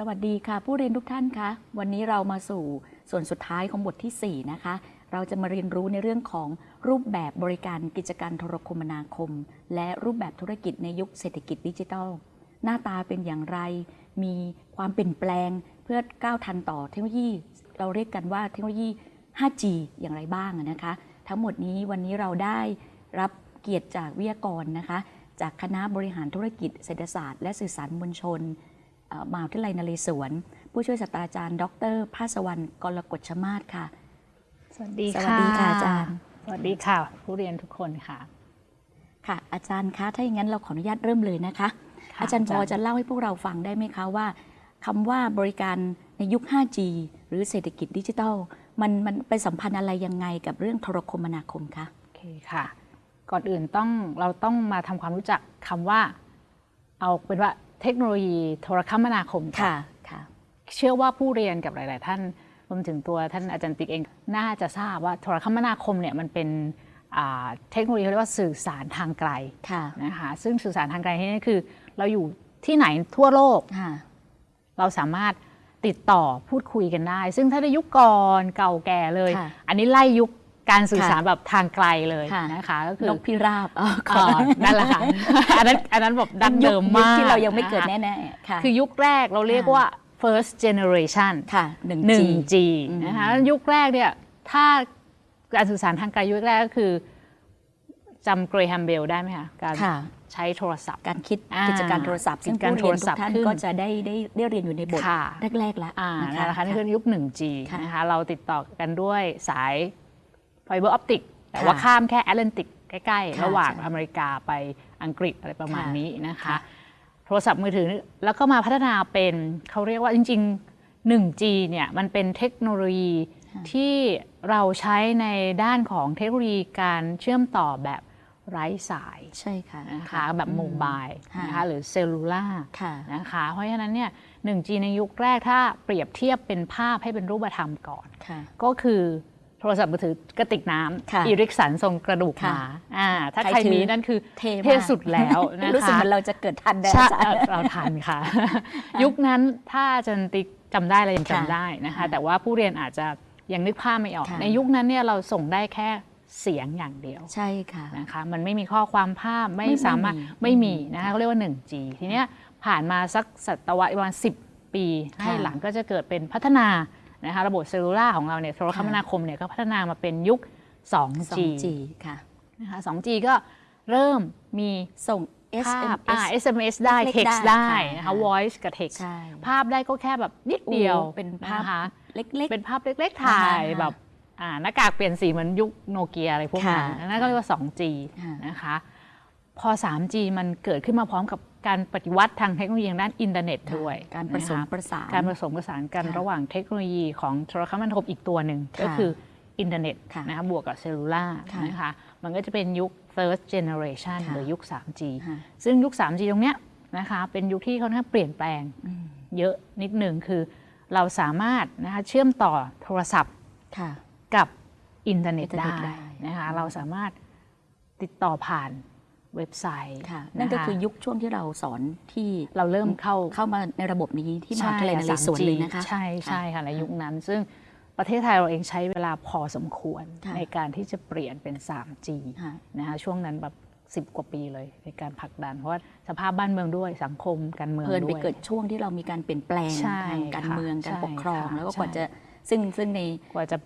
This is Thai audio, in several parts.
สวัสดีค่ะ ผู้เรียนทุกท่านคะวันนี้เรามาสู่ส่วนสุดท้ายของบทที่ 4 นะคะ เราจะมาเรียนรู้ในเรื่องของรูปแบบบริการกิจการโทรคมนาคม และรูปแบบธุรกิจในยุคเศรษฐกิจดิจิทัล หน้าตาเป็นอย่างไร มีความเปลี่ยนแปลงเพื่อก้าวทันต่อเทคโนโลยี เราเรียกกันว่าเทคโนโลยี 5G อย่างไรบ้างนะคะ ทั้งหมดนี้วันนี้เราได้รับเกียรติจากวิทยากรนะคะ จากคณะบริหารธุรกิจเศรษฐศาสตร์ และสื่อสารมวลชน มหาวิทยาลัยนเรศวร ผู้ช่วยศาสตราจารย์ ดรภาสวรรณกรกฎชมาศค่ะ สวัสดีสวัสดีค่ะอาจารย์ สวัสดีค่ะ ผู้เรียนทุกคนค่ะ ค่ะอาจารย์คะถ้าอย่างนั้นเราขออนุญาตเริ่มเลยนะคะค่ะอาจารย์พออาจารย์จะเล่าให้พวกเราฟังได้ไหมคะว่าคำว่าบริการในยุค 5G หรือเศรษฐกิจดิจิทัล มันมันไปสัมพันธ์อะไรยังไงกับเรื่องโทรคมนาคมคะโอเคค่ะ ก่อนอื่นต้องเราต้องมาทำความรู้จักคำว่า เอาเป็นว่า เทคโนโลยีโทรคมนาคมก่อนค่ะค่ะ เชื่อว่าผู้เรียนกับหลาย ๆ ท่านรวมถึงตัวท่านอาจารย์ติ๊กเองน่าจะทราบว่าโทรคมนาคมเนี่ยมันเป็นอ่าเทคโนโลยีเขาเรียกว่าสื่อสารทางไกลค่ะนะคะซึ่งสื่อสารทางไกลที่นี่คือ เราอยู่ที่ไหนทั่วโลกค่ะเราสามารถติดต่อพูดคุยกันได้ ซึ่งถ้าในยุคก่อนเก่าแก่เลยค่ะอันนี้ไล่ยุค การสื่อสารค่ะแบบทางไกลเลยค่ะนะคะก็คือนกพิราบอ๋อขอ่อานั่นแหละค่ะอันนั้นอันนั้นแบบดั้งเดิมยุคมากที่เรายังไม่เกิดนะคะแน่ๆค่ะคือยุคแรกเราเรียกว่า first generation ค่ะ 1G 1G อืมนะคะแล้วยุคแรกเนี่ยถ้าการสื่อสารทางไกลยุคแรกก็คือจำเกรแฮมเบลได้ไหมคะการค่ะใช้โทรศัพท์ การคิดอ่ากิจการโทรศัพท์ซึ่งกิจการผู้เรียนโทรทุศักพท์ท่านขึ้นก็จะได้ได้ได้เรียนอยู่ในบทค่ะแรกๆแล้วอ่านะนั่นแหละค่ะนี่คือยุค 1G ค่ะนะคะเราติดต่อกันด้วยสาย fiber optic แต่ว่าค่ะข้ามแค่แอตแลนติกใกล้ค่ะๆระหว่างใช่อเมริกาไปอังกฤษอะไรประมาณค่ะนี้นะคะค่ะโทรศัพท์มือถือแล้วก็มาพัฒนาเป็นเขาเรียกว่าจริง ๆ 1G เนี่ยมันเป็นเทคโนโลยีที่เราใช้ในด้านของเทคโนโลยีการเชื่อมต่อแบบไร้สายใช่ค่ะนะคะแบบ mobile ค่ะนะคะหรือ cellularค่ะนะคะเพราะฉะนั้นเนี่ย 1G ในยุคแรกถ้าเปรียบเทียบเป็นภาพให้เป็นรูปธรรมก่อนค่ะก็คือ โทรศัพท์มือถือกระติกน้ค่ะำอีริกสันทรงกระดูกหค่ะมาอ่าถ้าใครใครถือมีนั่นคือเท่มากเท่สุดแล้วนะคะรู้สึกเหมือนเราจะเกิดทันได้ใช่อาจารย์เราทันค่ะ ยุคนั้นถ้าอาจันติกจำได้เรายังค่ะจำได้นะคะ แต่ว่าผู้เรียนอาจจะยังนึกภาพไม่ออกค่ะในยุคนั้นเนี่ยเราส่งได้แค่เสียงอย่างเดียวใช่ค่ะนะคะมันไม่มีข้อความภาพไม่ไม่สามารถไม่มีไม่มีนะคะเขาเรียกว่า 1G ทีเนี้ยผ่านมาสักศตวรรษประมาณ10 ปี ให้หลังก็จะเกิดเป็นพัฒนา นะคะระบบเซลลูล่าของเราเนี่ยโทรคมนาคมเนี่ยก็พัฒนามาเป็นยุค 2G 2G ค่ะนะคะ 2G ก็เริ่มมีส่งภาพ SMS อ่า SMS ได้เล็กๆ text ได้ได้ค่ะนะคะค่ะ voice กับ text ใช่ภาพได้ก็แค่แบบนิดเดียวโอ้เป็นภาพนะคะเล็กเป็นภาพเล็ก ๆ ถ่ายอ่าฮะแบบอ่าหน้ากากเปลี่ยนสีเหมือนยุคโนเกียอะไรพวกนั้นค่ะนั่นก็เรียกว่า 2G ค่ะนะคะ พอ 3G มันเกิดขึ้นมาพร้อมกับการปฏิวัติทางเทคโนโลยีทางด้านอินเทอร์เน็ตๆด้วย การผสมนะคะประสาน การผสมผสานกันค่ะระหว่างเทคโนโลยีของโทรคมนาคมอีกตัวหนึ่งค่ะก็คืออินเทอร์เน็ตค่ะนะคะบวกกับ cellular ค่ะนะคะมันก็จะเป็นยุค third generation ค่ะหรือยุค 3G ค่ะซึ่งยุค 3G ตรงเนี้ยนะคะเป็นยุคที่ค่อนข้างเปลี่ยนแปลงอืมเยอะนิดหนึ่งคือเราสามารถนะคะเชื่อมต่อโทรศัพท์ค่ะกับอินเทอร์เน็ตอินเทอร์ได้เน็ตได้นะคะเราสามารถติดต่อผ่าน เว็บไซต์ค่ะะะนั่นก็คือยุคช่วงที่เราสอนที่เราเริ่มเข้าเข้ามาในระบบนี้ที่มหาวิทยาลัยนเรศวร 3G เลยนะคะใช่ใช่ค่ะในยุคนั้น ซึ่งประเทศไทยเราเองใช้เวลาพอสมควรค่ะในการที่จะเปลี่ยนเป็น 3G ค่ะนะคะช่วงนั้นแบบ10กว่าปีเลยในการผลักดัน เพราะว่าสภาพบ้านเมืองด้วยสังคมการเมืองเพลินด้ไปวยเกิดช่วงที่เรามีการเปลี่ยนแปลงใช่ทางการค่ะเมืองการใช่ปกครองค่ะแล้วก็ใช่กว่าจะซึ่งซึ่งในกว่าจะ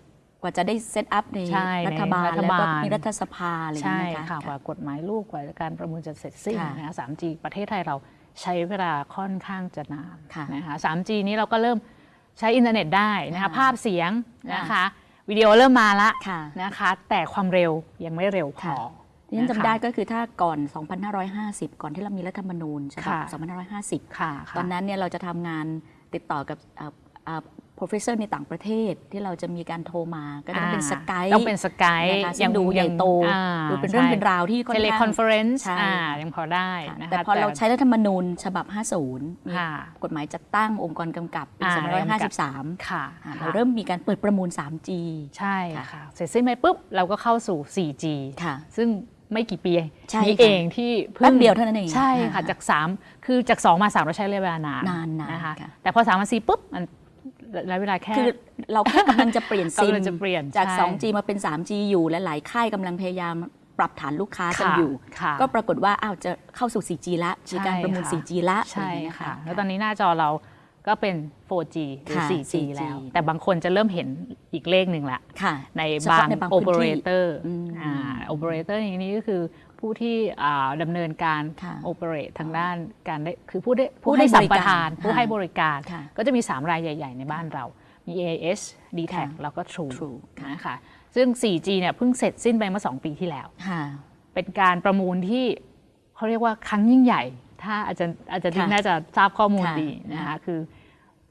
กว่าจะได้ set up ในใช่รัฐบาลในรัฐแล้วก็บาลมีรัฐสภาอะไรอย่างใช่เงี้ยนะคะค่ะกว่ากฎหมายลูกกว่าการประมูลจะเสร็จสิ้นค่ะนะคะ 3G ประเทศไทยเราใช้เวลาค่อนข้างจะนานค่ะนะคะ 3G นี้เราก็เริ่มใช้อินเทอร์เน็ตได้นะคะค่ะภาพเสียงนะค่ะคะวิดีโอเริ่มมาละค่ะนะคะ แต่ความเร็วยังไม่เร็วพอที่ฉันนะคะจำได้ก็คือถ้าก่อน 2550 ก่อนที่เรามีรัฐธรรมนูญฉบับค่ะ2550ค่ะตอนนั้นเนี่ยเราจะทำงานติดต่อกับเอ่อเอ่อ professor ในต่างประเทศที่เราจะมีการโทรมาก็ต้องเป็น Skype ต้องเป็น Skype นะคะซึ่งดูใหญ่โตดูเป็นเรื่องเป็นราวที่ค่อนข้าง teleconference ใช่ยังพอได้ค่ะนะคะแต่พอเราใช้รัฐธรรมนูญฉบับ 50 มีค่ะกฎหมายจัดตั้งองค์กรกำกับปีอ่า2553ค่ะอ่าค่ะเราเริ่มมีการเปิดประมูล 3G ใช่ค่ะค่ะเสร็จสิ้นไปปุ๊บ เราก็เข้าสู่ 4G ค่ะ ซึ่งไม่กี่ปีใช่นี้ค่ะเองที่พิ่งแป๊บเดียวเท่านั้นเองใช่ค่ะอ่าจาก 3 คือจาก 2 มา 3 เราใช้ระยะเวลานานนานๆนะคะค่ะแต่พอ3มา4ปุ๊บมัน ระยะเวลาแค่ คือเราแค่กำลังจะเปลี่ยนซิมกำลังจะเปลี่ยนจาก ใช่ 2G มาเป็น 3G อยู่และหลายค่ายกำลังพยายามปรับฐานลูกค้ากันค่ะอยู่ ค่ะ ก็ปรากฏว่าอ้าวจะเข้าสู่ 4G ละมีการประมูล ใช่ค่ะ 4G ละใช่อะไรอย่างเงี้ย ค่ะ แล้วตอนนี้หน้าจอเราก็เป็น 4G หรือ ค่ะ 4G 4G แล้ว แต่บางคนจะเริ่มเห็นอีกเลขหนึ่งละ ค่ะ ในเฉบาพาะงในบางโอพื้เปอนเรที่เตอร์อืม โอเปอเรเตอร์ในนี้ก็คือ ผู้ที่อ่าดำเนินการค่ะโอเปเรตทางด้านการได้คือผู้ได้ผู้ผู้ให้ได้สัมปบริการทาน ผู้ค่ะให้บริการค่ะก็จะมี 3 รายใหญ่ ๆ ในบ้านเรามี AIS d t แทค่ะแล้วก็ True, True ค่ะนะคะซึ่ง 4G เนี่ยเพิ่งเสร็จสิ้นไปเมื่อ 2 ปีที่แล้วค่ะเป็นการประมูลที่เขาเรียกว่าครั้งยิ่งใหญ่ ถ้าอาจารย์อาจารย์ติ๊กค่ะน่าจะทราบข้อมูลค่ะดีนะค่ะคะคือ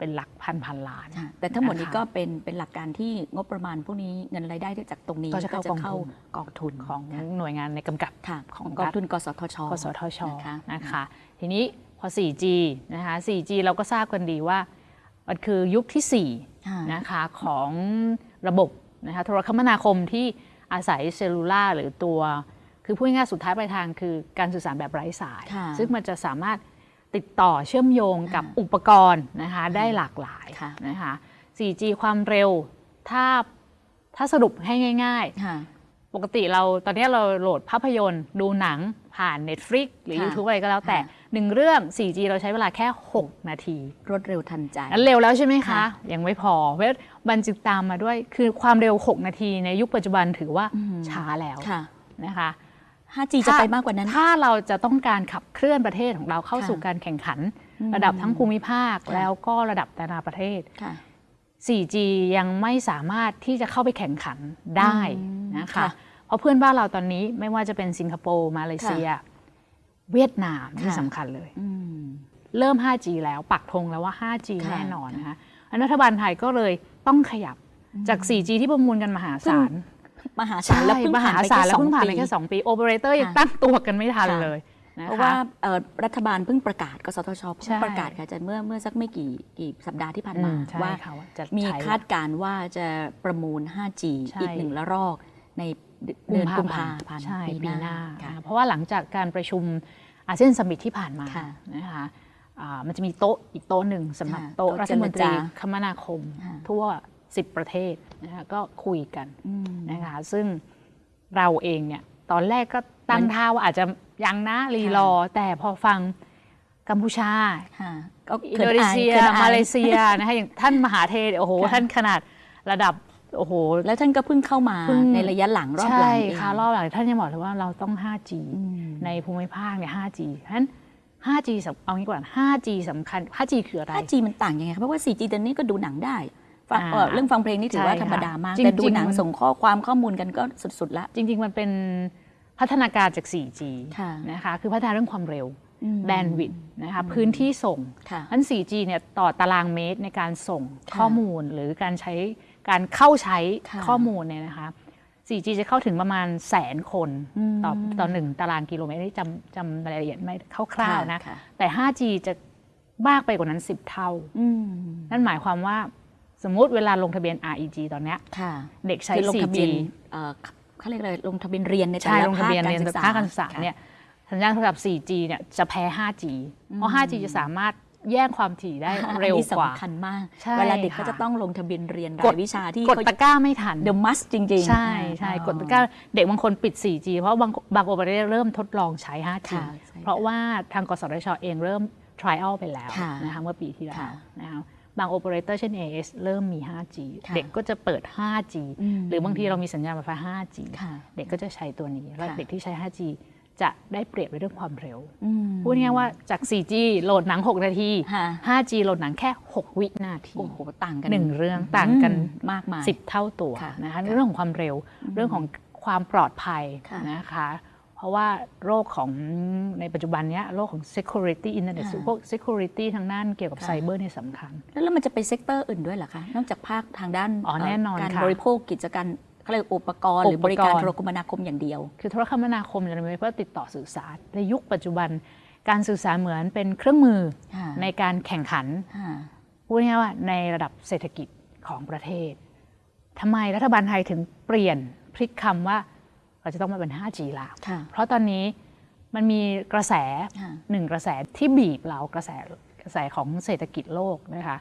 เป็นหลักพันพันล้านค่ะแต่ทั้งหมดนี้นะคะก็เป็นเป็นหลักการที่งบประมาณพวกนี้เงินรายได้ที่จากตรงนี้ก็จะเข้ากองทุนกองทุนของค่ะหน่วยงานในกำกับค่ะของของกองรัฐทุนกสทชกสทชนะคะนะคะทีนี้พอ 4G นะคะ 4G เราก็ทราบกันดีว่ามันคือยุคที่ค่ะ4นะคะของระบบนะคะโทรคมนาคมที่อาศัยเซลลูล่าหรือตัว คือพูดง่ายๆสุดท้ายปลายทางคือการสื่อสารแบบไร้สายค่ะซึ่งมันจะสามารถ ติดต่อเชื่อมโยงกับค่ะอุปกรณ์นะคะได้หลากหลายค่ะนะคะ 4G ความเร็วถ้าถ้าสรุปให้ง่ายๆค่ะปกติเราตอนนี้เราโหลดภาพยนตร์ดูหนังผ่าน Netflix หรือค่ะ YouTube อะไรก็แล้วแต่ค่ะหนึ่งเรื่อง 4G เราใช้เวลาแค่ 6 นาที รวดเร็วทันใจอันเร็วแล้วใช่ไหมคะค่ะยังไม่พอ เพราะมันจึงตามมาด้วยคือความเร็ว 6 นาทีในยุคปัจจุบันถือว่าอืมช้าแล้วค่ะนะคะ 5G จะไปมากกว่านั้น ถ้าเราจะต้องการขับเคลื่อนประเทศของเราเข้าค่ะสู่การแข่งขันอืมระดับทั้งภูมิภาคค่ะแล้วก็ระดับนานาประเทศค่ะ 4G ยังไม่สามารถที่จะเข้าไปแข่งขันได้อืมนะคะค่ะเพราะเพื่อนบ้านเราตอนนี้ไม่ว่าจะเป็นสิงคโปร์มาเลเซีย เวียดนามที่ค่ะสำคัญเลยอืมเริ่ม 5G แล้วปักธงแล้วว่า 5G ค่ะแน่นอนนะคะอันรัฐบาลไทยก็เลยต้องขยับจาก 4G ที่ประมูลกันมหาศาล มหาศาลแล้วเพิ่งมผ่าหานไปศาลแค่แล้วสองเพิ่งผ่านไปปีแค่2ปีโอเปอเรเตอร์ยังค่ะตั้งตัวกันไม่ทันค่ะเลยนะคะเพราะว่าเอ่อรัฐบาลเพิ่งประกาศกสทชเพิ่ใช่งประกาศค่ะอาจารย์เมื่อเมื่อสักไม่กี่กี่สัปดาห์ที่ผ่านอืมามใช่ว่าค่ะว่าจะมีใช้คาดการณ์ว่าจะประมูล 5G ใช่อีกหนึ่งละรอกในเดือนกุมภาพันธ์ใช่ปีปีหหน้าน้าค่ะเพราะว่าหลังจากการประชุมอาเซียนสมิตที่ผ่านมาค่ะนะคะอ่ามันจะมีโต๊ะอีกโต๊ะหนึ่งสำหรับค่ะโต๊ะโต๊ะรัฐมนตรีเจรจาคมนาคมค่ะทั่ว 10 ประเทศนะคะก็คุยกันอืมนะคะซึ่งเราเองเนี่ยตอนแรกก็ตั้งมันท่าว่าอาจจะยังนะรีรอ แต่พอฟังกัมพูชาค่ะก็อินขิโดนีเซียขินอมาเลเซียนะคะอย่างท่านมหาเทศโอ้โหค่ะท่านขนาดระดับโอ้โห แล้วท่านก็เพิ่งเข้ามาเพิ่งในระยะหลังรอบหลัใช่งเองค่ะรอบหลังท่านยังบอกเลยว่าเราต้อง 5G อืมในภูมิภาคเนี่ย 5G เพราะฉะนั้น 5G สำเอางี้ก่อน 5G สำคัญ 5G คืออะไร 5G มันต่างยังไงคะเพราะว่า 4G ตอนนี้ก็ดูหนังได้ฟังอ่า เอ่อเรื่องฟังเพลงนี่ถือว่าใช่ธรรมดามากค่ะแต่ดูจริงๆหนังมันส่งข้อความข้อมูลกันก็สุดๆละ จริง ๆ มันเป็นพัฒนาการจาก 4G ค่ะนะคะ คือพัฒนาเรื่องความเร็วอืมแบนด์วิดต์นะคะพื้นที่ส่งค่ะนั้น 4G เนี่ยต่อตารางเมตรในการส่งค่ะข้อมูลหรือการใช้การเข้าใช้ค่ะข้อมูลเนี่ยนะคะ 4G จะเข้าถึงประมาณแสนคนอืมต่อต่อหนึ่งตารางกิโลเมตรที่จำจำรายละเอียดไม่คร่าวๆนะค่ะแต่ 5G จะมากไปกว่านั้น 10 เท่าอืมนั่นหมายความว่า สมมุติเวลาลงทะเบียน REG ตอนเนี้ยค่ะเด็กใช้คือลงทะ 4G เบียนเอ่อเขาเรียกอะไรลงทะเบียนเรียนในแต่ใช่ละลงทะเบียนภาคเรียนศึกษภาคการศึกษาค่ะเนี่ยสัญญาณโทรศัพท์ 4G เนี่ยจะแพ้ 5G เพราะ 5G จะสามารถแย่งความถี่ได้เร็วอันนี้กว่าสำคัญมากใช่เวลาเด็กค่ะเขาจะต้องลงทะเบียนเรียนกราดยวิชาที่กดเขาตะกร้าไม่ทัน the must จริง ๆ ใช่ใช่อ๋อกดตะกร้าเด็กบางคนปิด 4G เพราะบางบางโอเปอเรเตอร์เริ่มทดลองใช้ 5G ค่ะใช่เพราะว่าทางกสทชเองเริ่ม trial ไปแล้วค่ะนะคะเมื่อปีที่แล้วค่ะนะคะ บางโอเปอเรเตอร์เช่น AS เริ่มมี 5G ค่ะเด็กก็จะเปิด 5G อืมหรือบางทีเรามีสัญญาณไฟฟ้า 5G ค่ะเด็กก็จะใช้ตัวนี้ แล้วค่ะเด็กที่ใช้ 5G จะได้เปรียบในเรื่องความเร็วอืมพูดง่ายๆว่าจาก 4G โหลดหนัง 6 นาทีค่ะ 5G โหลดหนังแค่ 6 วินาที โอ้โห ต่างกันหนึ่งเรื่องต่างกันอืมากมาย10เท่าตัวค่ะนะคะค่ะในเรื่องของความเร็ว เรื่องของความปลอดภัยค่ะนะคะ เพราะว่าโลกของในปัจจุบันเนี้ยโลกของ security internet ค่ะพวก security ทางด้านเกี่ยวกับค่ะไซเบอร์เนี่ยสำคัญแล้วแล้วมันจะไป sector อื่นด้วยเหรอคะ นอกจากภาคทางด้านอ๋อแน่นอนการค่ะบริโภคกิจการเขาเรียกอุปกรณ์หรือบริการอุปกรณ์โทรคมนาคมอย่างเดียว คือโทรคมนาคมจะมีไว้เพื่อติดต่อสื่อสารในยุคปัจจุบันการสื่อสารเหมือนเป็นเครื่องมือค่ะในการแข่งขันค่ะพูดง่ายๆว่าในระดับเศรษฐกิจของประเทศทำไมรัฐบาลไทยถึงเปลี่ยนพลิกคำว่า เราจะต้องมาเป็น 5G ละค่ะเพราะตอนนี้มันมีกระแสค่ะหนึ่งกระแสที่บีบเรากระแสกระแสของเศรษฐกิจโลกนะคะ